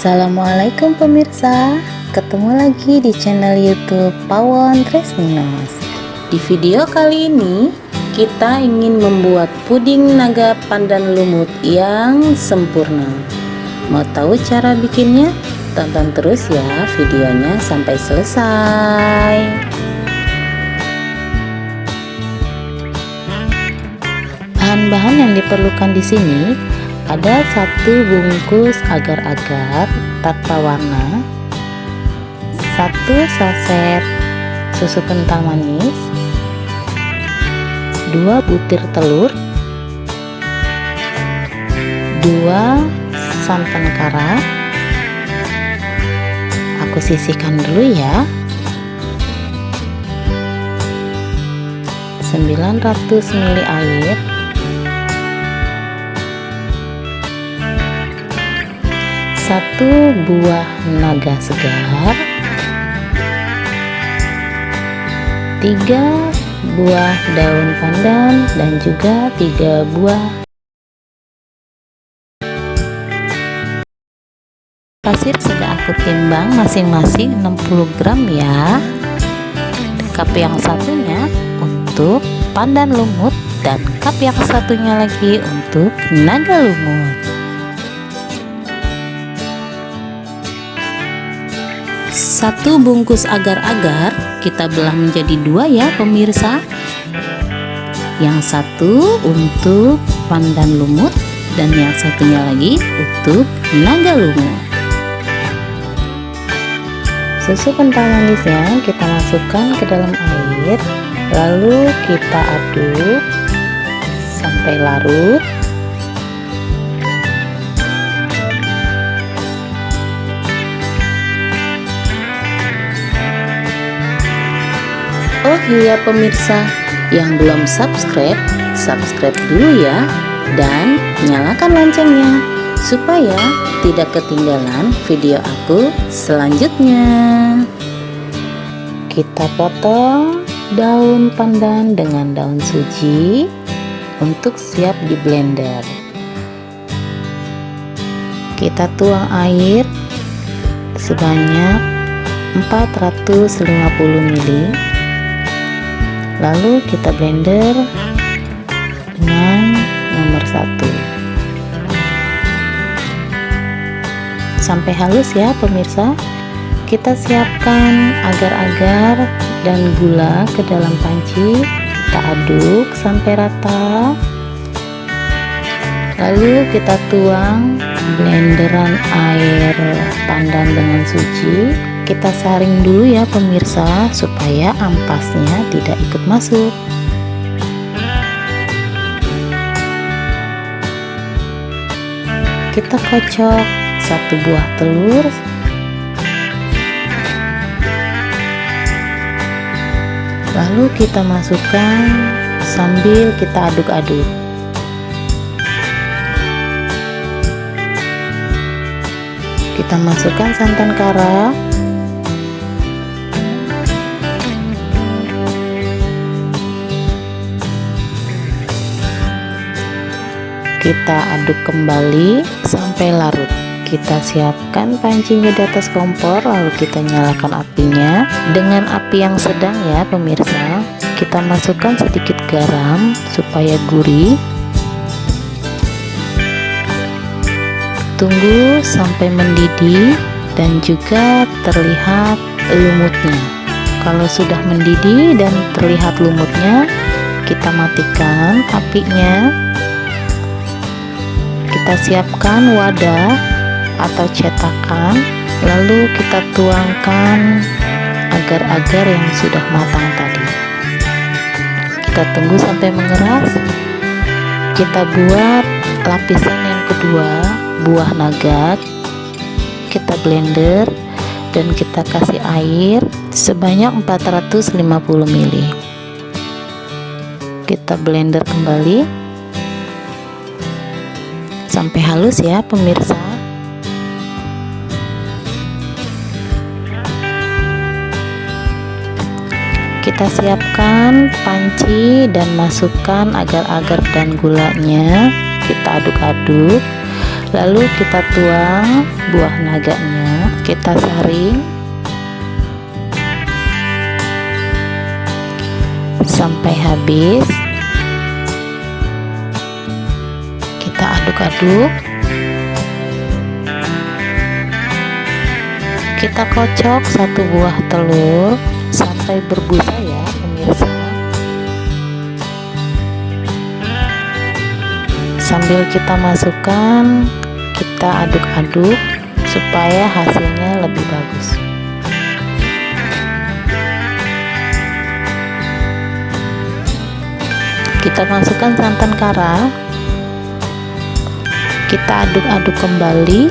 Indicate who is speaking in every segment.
Speaker 1: Assalamualaikum pemirsa. Ketemu lagi di channel youtube Pawon Tresminos Di video kali ini Kita ingin membuat puding naga pandan lumut yang sempurna. Mau tahu cara bikinnya? Tonton terus ya videonya sampai selesai. Bahan-bahan yang diperlukan di sini ada satu bungkus agar-agar tanpa warna. Satu saset susu kental manis. Dua butir telur. Dua santan kara. Aku sisihkan dulu ya. 900 ml air satu buah naga segar. Tiga buah daun pandan dan juga tiga buah pasir sudah aku timbang masing-masing 60 gram ya. Cup yang satunya untuk pandan lumut dan cup yang satunya lagi untuk naga lumut satu bungkus agar-agar kita belah menjadi dua ya pemirsa. Yang satu untuk pandan lumut dan yang satunya lagi untuk naga lumut. Susu kental manisnya kita masukkan ke dalam air lalu kita aduk sampai larut Oh iya pemirsa yang belum subscribe, subscribe dulu ya dan nyalakan loncengnya supaya tidak ketinggalan video aku selanjutnya. Kita potong daun pandan dengan daun suji untuk siap di blender. Kita tuang air sebanyak 450 ml lalu kita blender dengan nomor satu. Sampai halus ya pemirsa. Kita siapkan agar-agar dan gula ke dalam panci. Kita aduk sampai rata. Lalu kita tuang blenderan air pandan dengan suci kita saring dulu ya pemirsa supaya ampasnya tidak ikut masuk. Kita kocok satu buah telur. Lalu kita masukkan sambil kita aduk-aduk. Kita masukkan santan kara kita aduk kembali sampai larut. Kita siapkan pancinya di atas kompor lalu kita nyalakan apinya. Dengan api yang sedang ya pemirsa kita masukkan sedikit garam supaya gurih. Tunggu sampai mendidih dan juga terlihat lumutnya. Kalau sudah mendidih dan terlihat lumutnya kita matikan apinya kita siapkan wadah atau cetakan lalu kita tuangkan agar-agar yang sudah matang tadi. Kita tunggu sampai mengeras. Kita buat lapisan yang kedua buah naga kita blender dan kita kasih air sebanyak 450 ml kita blender kembali sampai halus ya pemirsa. Kita siapkan panci dan masukkan agar-agar dan gulanya. Kita aduk-aduk. Lalu kita tuang buah naganya. Kita saring. Sampai habis aduk-aduk. Kita kocok satu buah telur sampai berbusa ya pemirsa. Sambil kita masukkan kita aduk-aduk supaya hasilnya lebih bagus. Kita masukkan santan kara kita aduk-aduk kembali.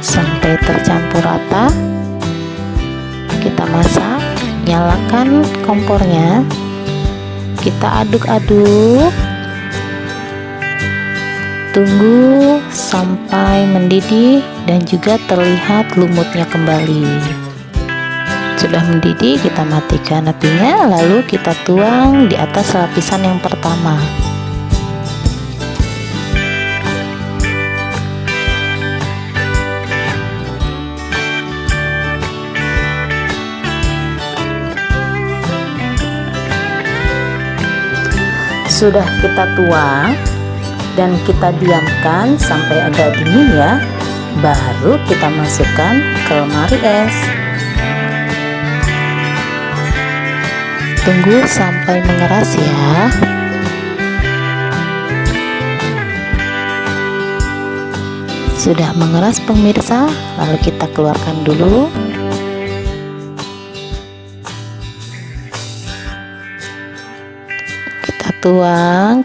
Speaker 1: Sampai tercampur rata. Kita masak nyalakan kompornya. Kita aduk-aduk. Tunggu sampai mendidih dan juga terlihat lumutnya kembali. Sudah mendidih kita matikan apinya lalu kita tuang di atas lapisan yang pertama sudah kita tuang dan kita diamkan sampai agak dingin ya baru kita masukkan ke lemari es. Tunggu sampai mengeras ya. Sudah mengeras pemirsa lalu kita keluarkan dulu tuang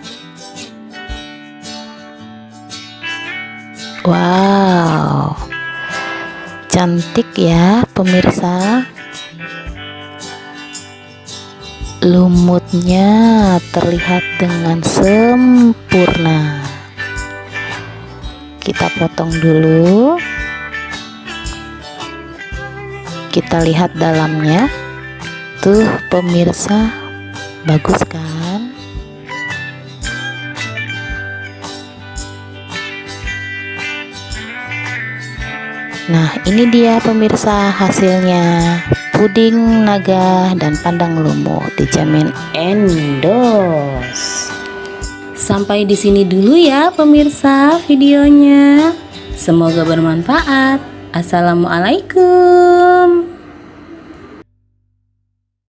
Speaker 1: wow. Cantik ya pemirsa. Lumutnya terlihat dengan sempurna. Kita potong dulu. Kita lihat dalamnya. Tuh pemirsa. Bagus kan nah ini dia pemirsa hasilnya. Puding naga dan pandang lumut dijamin endos. Sampai di sini dulu ya pemirsa videonya. Semoga bermanfaat. Assalamualaikum